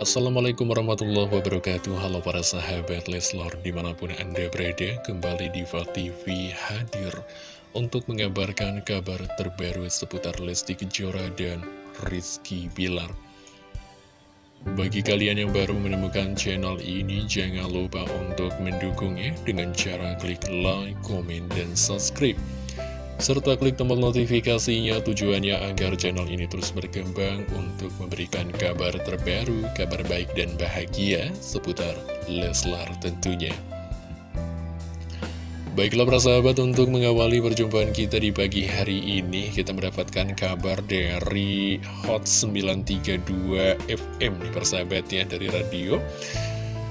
Assalamualaikum warahmatullahi wabarakatuh. Halo para sahabat Leslor Di mana pun anda berada Kembali di TV hadir Untuk mengabarkan kabar terbaru Seputar Lesti Kejora dan Rizky Bilar. Bagi kalian yang baru menemukan channel ini Jangan lupa untuk mendukungnya Dengan cara klik like, komen, dan subscribe serta klik tombol notifikasinya tujuannya agar channel ini terus berkembang untuk memberikan kabar terbaru, kabar baik dan bahagia seputar Leslar tentunya. Baiklah para sahabat untuk mengawali perjumpaan kita di pagi hari ini kita mendapatkan kabar dari Hot 932 FM nih persahabat ya dari radio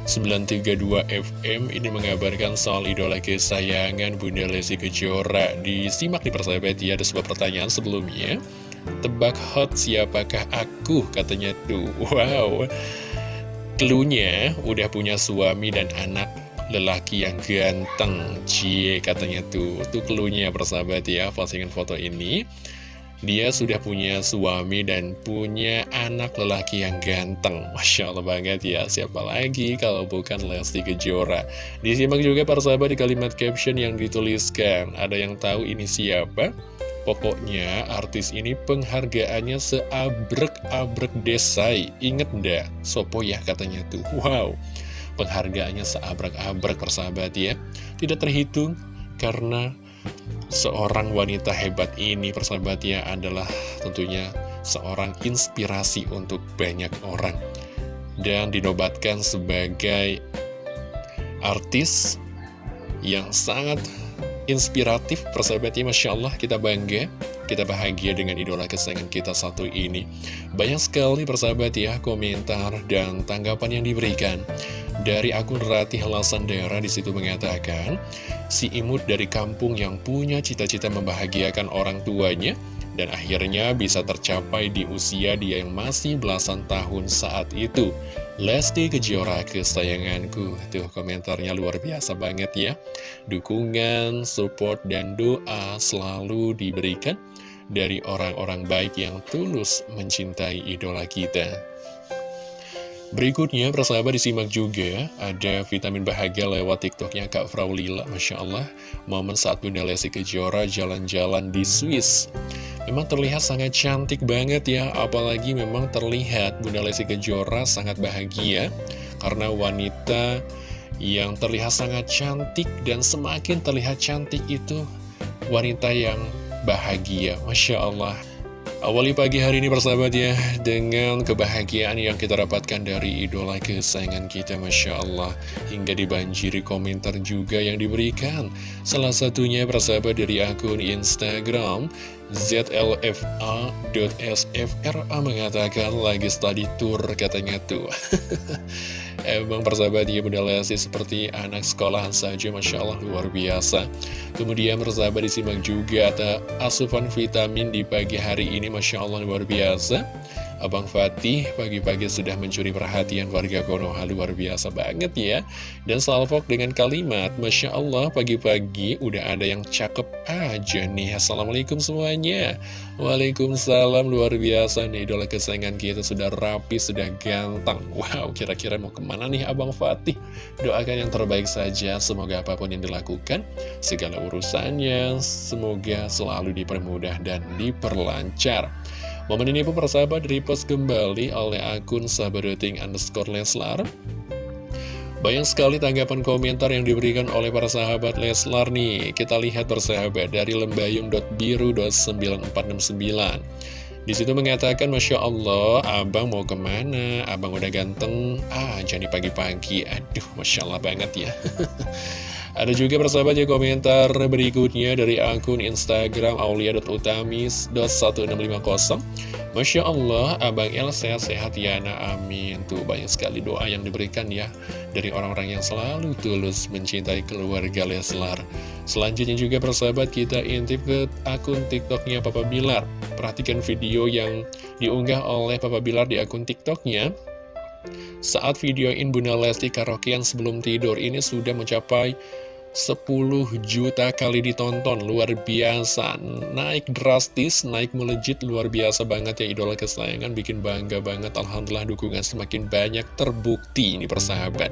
932 FM ini mengabarkan soal idola kesayangan Bunda Lesti Kejora. Disimak di persahabat ya, ada sebuah pertanyaan sebelumnya. Tebak hot siapakah aku? Katanya tuh Wow. Cluenya udah punya suami dan anak lelaki yang ganteng. Cie katanya tuh. Tuh cluenya persahabat ya postingan foto ini dia sudah punya suami dan punya anak lelaki yang ganteng. Masya Allah banget ya. Siapa lagi kalau bukan Lesti Kejora? Disimak juga para sahabat di kalimat caption yang dituliskan. Ada yang tahu ini siapa? Pokoknya artis ini penghargaannya seabrek-abrek desai. Ingat ndak? Sopo ya katanya tuh. Wow. Penghargaannya seabrek-abrek persahabat ya. Tidak terhitung karena seorang wanita hebat ini persahabatnya adalah tentunya seorang inspirasi untuk banyak orang dan dinobatkan sebagai artis yang sangat inspiratif persahabatnya Masya Allah kita bangga kita bahagia dengan idola kesayangan kita satu ini banyak sekali persahabat ya komentar dan tanggapan yang diberikan dari akun Ratih Lasandera di situ mengatakan si imut dari kampung yang punya cita-cita membahagiakan orang tuanya dan akhirnya bisa tercapai di usia dia yang masih belasan tahun saat itu. Lesti Kejora kesayanganku, tuh komentarnya luar biasa banget ya. Dukungan, support, dan doa selalu diberikan dari orang-orang baik yang tulus mencintai idola kita. Berikutnya, persahabat disimak juga, ada vitamin bahagia lewat tiktoknya Kak Fraulila, Masya Allah, momen saat Bunda Lesti Kejora jalan-jalan di Swiss. Memang terlihat sangat cantik banget ya, apalagi memang terlihat Bunda Lesti Kejora sangat bahagia, karena wanita yang terlihat sangat cantik dan semakin terlihat cantik itu wanita yang bahagia, Masya Allah. Awali pagi hari ini bersahabat ya Dengan kebahagiaan yang kita dapatkan dari idola kesayangan kita Masya Allah. Hingga dibanjiri komentar juga yang diberikan. Salah satunya bersahabat dari akun Instagram ZLFA.SFRA mengatakan lagi study tour katanya tuh Emang persahabat ya Bunda Lesti seperti anak sekolahan saja Masya Allah luar biasa. Kemudian persahabat disimak juga ada asupan vitamin di pagi hari ini Masya Allah luar biasa Abang Fatih pagi-pagi sudah mencuri perhatian warga Konoha. Luar biasa banget ya. Dan salvok dengan kalimat Masya Allah pagi-pagi udah ada yang cakep aja nih. Assalamualaikum semuanya. Waalaikumsalam luar biasa nih. Idola kesayangan kita sudah rapi, sudah ganteng. Wow kira-kira mau ke mana nih Abang Fatih? Doakan yang terbaik saja semoga apa pun yang dilakukan Segala urusannya semoga selalu dipermudah dan diperlancar Momen ini pun persahabat repost kembali oleh akun sahabadoting underscore Leslar banyak sekali tanggapan komentar yang diberikan oleh para sahabat Leslar nih. Kita lihat persahabat dari lembayung.biru.9469. Di situ mengatakan, Masya Allah, abang mau ke mana? Abang udah ganteng. Ah, jadi pagi-pagi. Aduh, Masya Allah banget ya. Ada juga persahabat ya komentar berikutnya dari akun Instagram aulia.utamis.1650 Masya Allah, Abang El sehat-sehat ya nah amin. Tuh banyak sekali doa yang diberikan ya Dari orang-orang yang selalu tulus mencintai keluarga Leslar. Selanjutnya juga persahabat kita intip ke akun tiktoknya Papa Bilar. Perhatikan video yang diunggah oleh Papa Bilar di akun tiktoknya. Saat videoin Bunda Lesti karaokean sebelum tidur ini sudah mencapai 10 juta kali ditonton, luar biasa, naik drastis, naik melejit, luar biasa banget ya idola kesayangan, bikin bangga banget, Alhamdulillah dukungan semakin banyak terbukti ini persahabat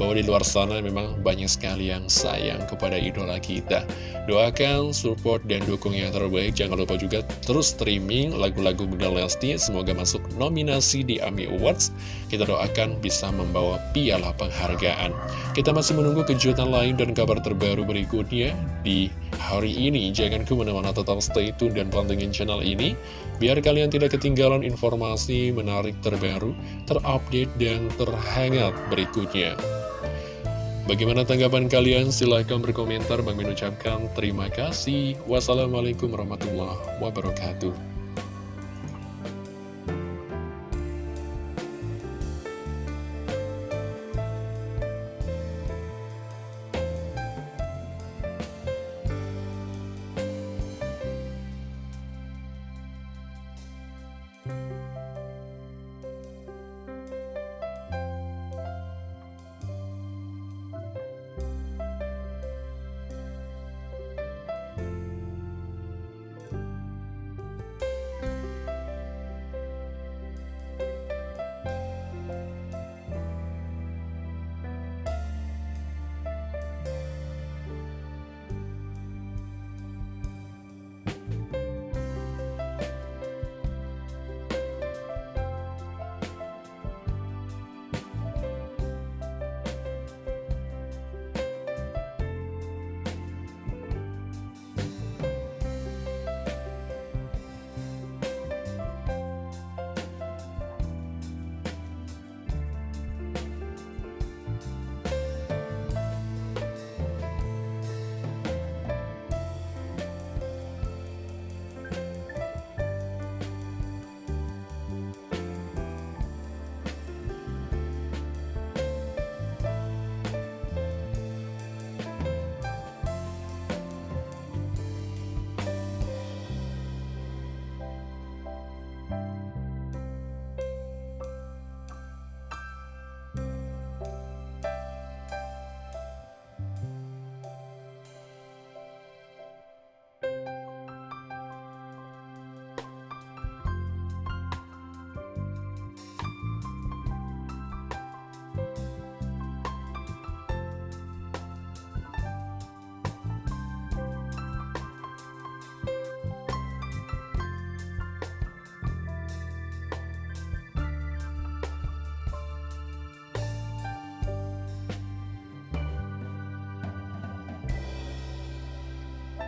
bahwa di luar sana memang banyak sekali yang sayang kepada idola kita. Doakan, support, dan dukung yang terbaik. Jangan lupa juga terus streaming lagu-lagu Bunda Lesti. Semoga masuk nominasi di AMI Awards. Kita doakan bisa membawa piala penghargaan. Kita masih menunggu kejutan lain dan kabar terbaru berikutnya di hari ini. Jangan ke mana-mana tetap stay tune dan pantengin channel ini. Biar kalian tidak ketinggalan informasi menarik terbaru, terupdate, dan terhangat berikutnya. Bagaimana tanggapan kalian? Silahkan berkomentar. Bang Min ucapkan terima kasih. Wassalamualaikum warahmatullahi wabarakatuh.